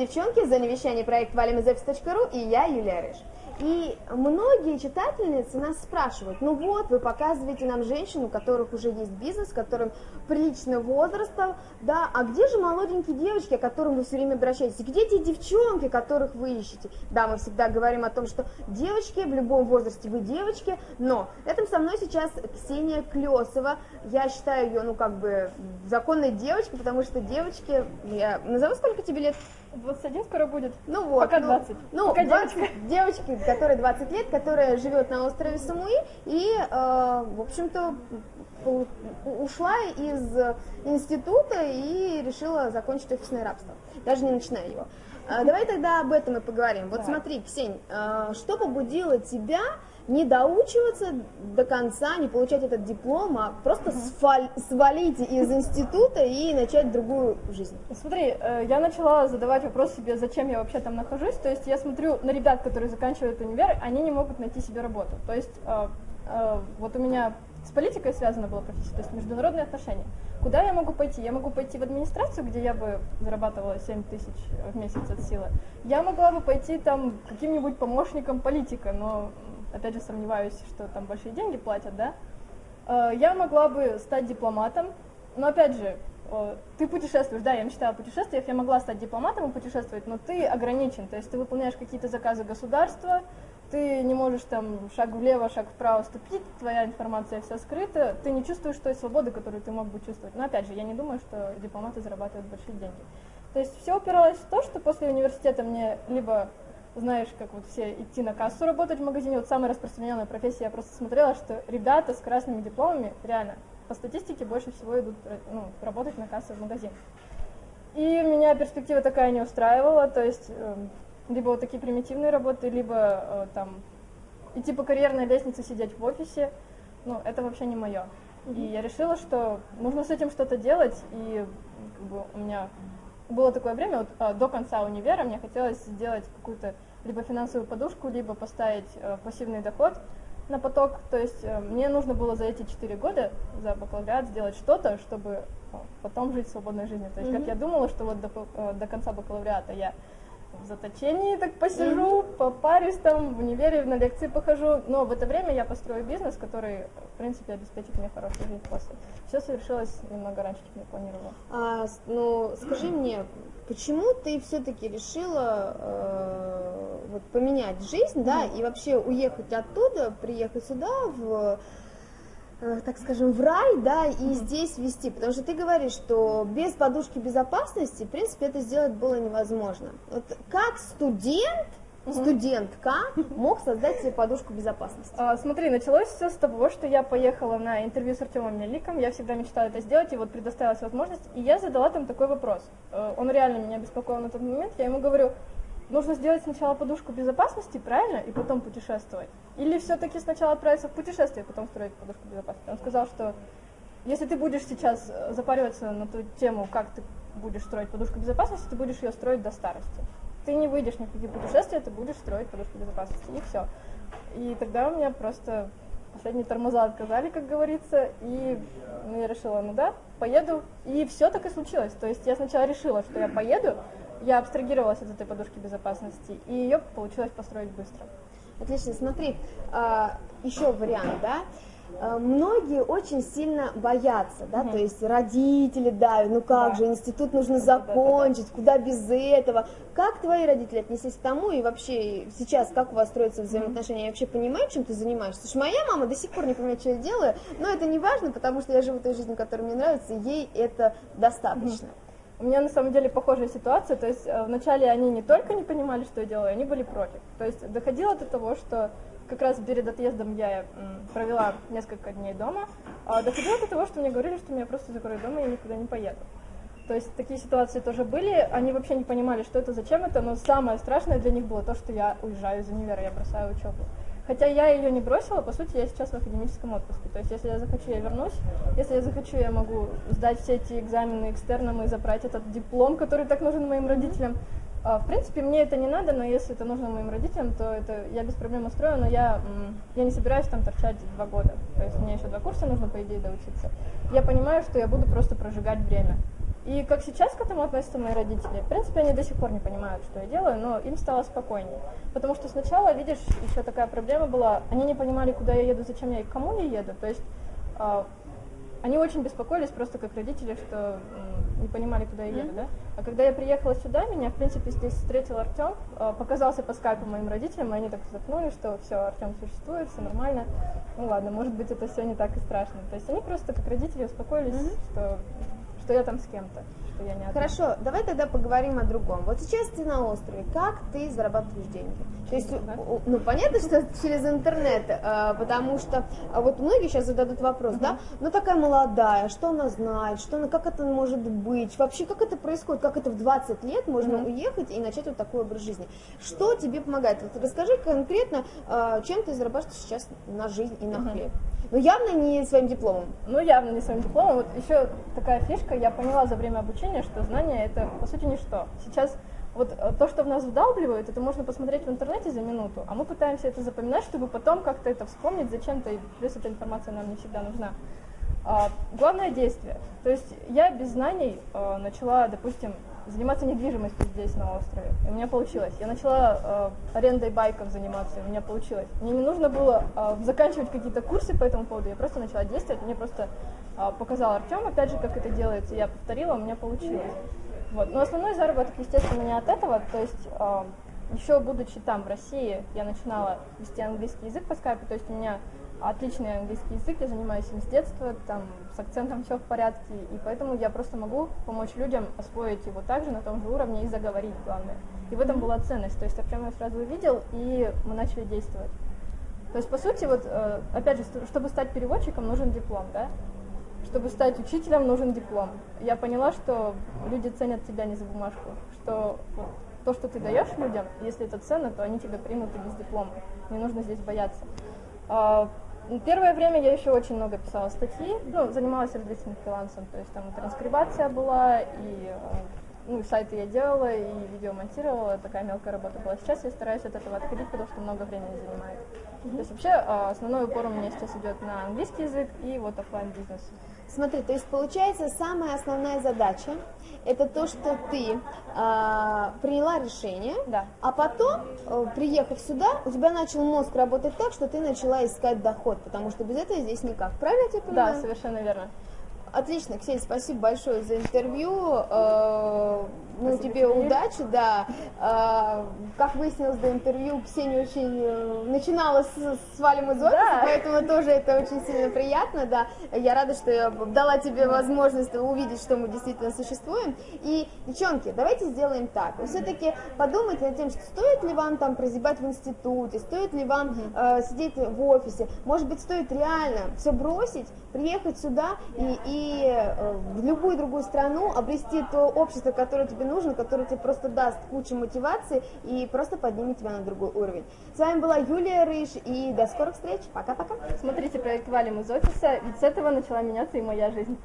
девчонки, за невещание проект валимизепис.ру и я, Юлия Рыж. И многие читательницы нас спрашивают, ну вот, вы показываете нам женщин, у которых уже есть бизнес, которым приличного возраста, да, а где же молоденькие девочки, о которых вы все время обращаетесь, где те девчонки, которых вы ищете? Да, мы всегда говорим о том, что девочки, в любом возрасте вы девочки, но рядом со мной сейчас Ксения Клесова, я считаю ее, ну, как бы, законной девочкой, потому что девочки, я назову, сколько тебе лет? 21 скоро будет. Ну вот. Пока 20. Ну, Пока 20 девочка. девочки, которой 20 лет, которая живет на острове Самуи и, э, в общем-то, ушла из института и решила закончить офисное рабство, даже не начиная его. Э, давай тогда об этом и поговорим. Вот Давай. смотри, Ксень, э, что побудило тебя не доучиваться до конца, не получать этот диплом, а просто сваль, свалить из института и начать другую жизнь. Смотри, э, я начала задавать вопрос себе, зачем я вообще там нахожусь. То есть я смотрю на ребят, которые заканчивают универ, они не могут найти себе работу. То есть э, э, вот у меня с политикой связана была профессия, то есть международные отношения. Куда я могу пойти? Я могу пойти в администрацию, где я бы зарабатывала 7 тысяч в месяц от силы. Я могла бы пойти там каким-нибудь помощником политика, но опять же, сомневаюсь, что там большие деньги платят, да, э, я могла бы стать дипломатом, но опять же, э, ты путешествуешь, да, я мечтала о путешествиях, я могла стать дипломатом и путешествовать, но ты ограничен, то есть ты выполняешь какие-то заказы государства, ты не можешь там шаг влево, шаг вправо ступить, твоя информация вся скрыта, ты не чувствуешь той свободы, которую ты мог бы чувствовать. Но опять же, я не думаю, что дипломаты зарабатывают большие деньги. То есть все упиралось в то, что после университета мне либо знаешь, как вот все идти на кассу работать в магазине, вот самая распространенная профессия, я просто смотрела, что ребята с красными дипломами, реально, по статистике больше всего идут ну, работать на кассу в магазин. И меня перспектива такая не устраивала, то есть э, либо вот такие примитивные работы, либо э, там идти по карьерной лестнице, сидеть в офисе, ну, это вообще не мое. Mm-hmm. И я решила, что нужно с этим что-то делать, и как бы у меня было такое время, вот, а, до конца универа мне хотелось сделать какую-то либо финансовую подушку, либо поставить э, пассивный доход на поток. То есть э, мне нужно было за эти 4 года, за бакалавриат, сделать что-то, чтобы э, потом жить свободной жизнью. То есть, mm-hmm. как я думала, что вот до, до конца бакалавриата я в заточении так посижу, mm-hmm. попарюсь там, в универе на лекции похожу, но в это время я построю бизнес, который, в принципе, обеспечит мне хорошую жизнь после. Все совершилось немного раньше, чем я планировала. А, ну, скажи мне, почему ты все-таки решила э, вот, поменять жизнь, mm-hmm. да, и вообще уехать оттуда, приехать сюда, в так скажем, в рай, да, и здесь вести, потому что ты говоришь, что без подушки безопасности, в принципе, это сделать было невозможно. Вот как студент, студентка мог создать себе подушку безопасности? А, смотри, началось все с того, что я поехала на интервью с Артемом Меликом, я всегда мечтала это сделать, и вот предоставилась возможность, и я задала там такой вопрос. Э, он реально меня беспокоил на тот момент, я ему говорю, нужно сделать сначала подушку безопасности, правильно, и потом путешествовать? Или все-таки сначала отправиться в путешествие, и потом строить подушку безопасности? Он сказал, что если ты будешь сейчас э, запариваться на ту тему, как ты будешь строить подушку безопасности, ты будешь ее строить до старости. Ты не выйдешь ни в какие путешествия, ты будешь строить подушку безопасности, и все. И тогда у меня просто последние тормоза отказали, как говорится, и я решила, ну да, поеду, и все так и случилось. То есть я сначала решила, что я поеду, я абстрагировалась от этой подушки безопасности, и ее получилось построить быстро. Отлично, смотри, а, еще вариант, да, а, многие очень сильно боятся, да, угу. то есть родители, да, ну как да. же, институт нужно закончить, да, да, да. куда без этого. Как твои родители отнеслись к тому и вообще сейчас как у вас строятся взаимоотношения? Я вообще понимаю, чем ты занимаешься? Что моя мама до сих пор не понимает, что я делаю, но это не важно, потому что я живу той жизнью, которая мне нравится, и ей это достаточно. Угу. У меня на самом деле похожая ситуация, то есть э, вначале они не только не понимали, что я делаю, они были против. То есть доходило до того, что как раз перед отъездом я провела несколько дней дома, а доходило до того, что мне говорили, что меня просто закроют дома и я никуда не поеду. То есть такие ситуации тоже были, они вообще не понимали, что это, зачем это, но самое страшное для них было то, что я уезжаю из универа, я бросаю учебу. Хотя я ее не бросила, по сути, я сейчас в академическом отпуске. То есть, если я захочу, я вернусь. Если я захочу, я могу сдать все эти экзамены экстерном и забрать этот диплом, который так нужен моим родителям. А, в принципе, мне это не надо, но если это нужно моим родителям, то это я без проблем устрою, но я, я не собираюсь там торчать два года. То есть мне еще два курса нужно, по идее, доучиться. Я понимаю, что я буду просто прожигать время. И как сейчас к этому относятся мои родители, в принципе, они до сих пор не понимают, что я делаю, но им стало спокойнее. Потому что сначала, видишь, еще такая проблема была, они не понимали, куда я еду, зачем я и к кому я еду. То есть а, они очень беспокоились просто как родители, что м, не понимали, куда я еду, да. А когда я приехала сюда, меня, в принципе, здесь встретил Артем, э, показался по скайпу моим родителям, и они так вздохнули, что все, Артем существует, все нормально. Ну ладно, может быть, это все не так и страшно. То есть они просто как родители успокоились, что, что я там с кем-то, что я не одна. Хорошо, давай тогда поговорим о другом. Вот сейчас ты на острове, как ты зарабатываешь деньги? То есть, ну, понятно, что через интернет, э, потому что а вот многие сейчас зададут вопрос, да, ну такая молодая, что она знает, что она, как это может быть, вообще как это происходит, как это в 20 лет можно уехать и начать вот такой образ жизни. Что тебе помогает? Вот расскажи конкретно, э, чем ты зарабатываешь сейчас на жизнь и на хлеб. Ну явно не своим дипломом. Ну, явно не своим дипломом. Вот еще такая фишка, я поняла за время обучения, что знание это по сути ничто. Сейчас вот э, то, что в нас вдалбливают, это можно посмотреть в интернете за минуту, а мы пытаемся это запоминать, чтобы потом как-то это вспомнить зачем-то, и плюс эта информация нам не всегда нужна. А, главное действие. То есть я без знаний э, начала, допустим, заниматься недвижимостью здесь, на острове. И у меня получилось. Я начала э, арендой байков заниматься, у меня получилось. Мне не нужно было э, заканчивать какие-то курсы по этому поводу, я просто начала действовать. Мне просто э, показал Артем, опять же, как это делается, я повторила, у меня получилось. Вот. Но основной заработок, естественно, не от этого. То есть э, еще будучи там, в России, я начинала вести английский язык по скайпу, то есть у меня отличный английский язык, я занимаюсь им с детства, там с акцентом все в порядке, и поэтому я просто могу помочь людям освоить его также на том же уровне и заговорить, главное. И в этом была ценность, то есть Артем я сразу увидел, и мы начали действовать. То есть, по сути, вот, э, опять же, чтобы стать переводчиком, нужен диплом, да? Чтобы стать учителем, нужен диплом. Я поняла, что люди ценят тебя не за бумажку, что вот то, что ты даешь людям, если это ценно, то они тебя примут и без диплома. Не нужно здесь бояться. Первое время я еще очень много писала статьи, ну, занималась различным фрилансом, то есть там транскрибация была, и э, ну, сайты я делала, и видео монтировала, такая мелкая работа была. Сейчас я стараюсь от этого отходить, потому что много времени занимает. То есть вообще а, основной упор у меня сейчас идет на английский язык и вот оффлайн бизнес. Смотри, то есть получается самая основная задача это то, что ты а, приняла решение, Да. а потом, э, приехав сюда, у тебя начал мозг работать так, что ты начала искать доход, потому что без этого здесь никак. Правильно я тебя понимаю? Да, совершенно верно. Отлично, Ксения, спасибо большое за интервью. Э, Ну, Спасибо тебе тебе. удачи, да. Э, Как выяснилось до интервью, Ксения очень э, начинала с, с валим из офиса, Да. поэтому тоже это очень сильно приятно, да. Я рада, что я дала тебе возможность увидеть, что мы действительно существуем. И, девчонки, давайте сделаем так. Вы все-таки подумайте над тем, что стоит ли вам там прозябать в институте, стоит ли вам э, сидеть в офисе. Может быть, стоит реально все бросить, приехать сюда и, и э, в любую другую страну обрести то общество, которое тебе нужно, которое тебе просто даст кучу мотивации и просто поднимет тебя на другой уровень. С вами была Юлия Рыж, и до скорых встреч. Пока-пока. Смотрите проект «Валим из офиса», ведь с этого начала меняться и моя жизнь.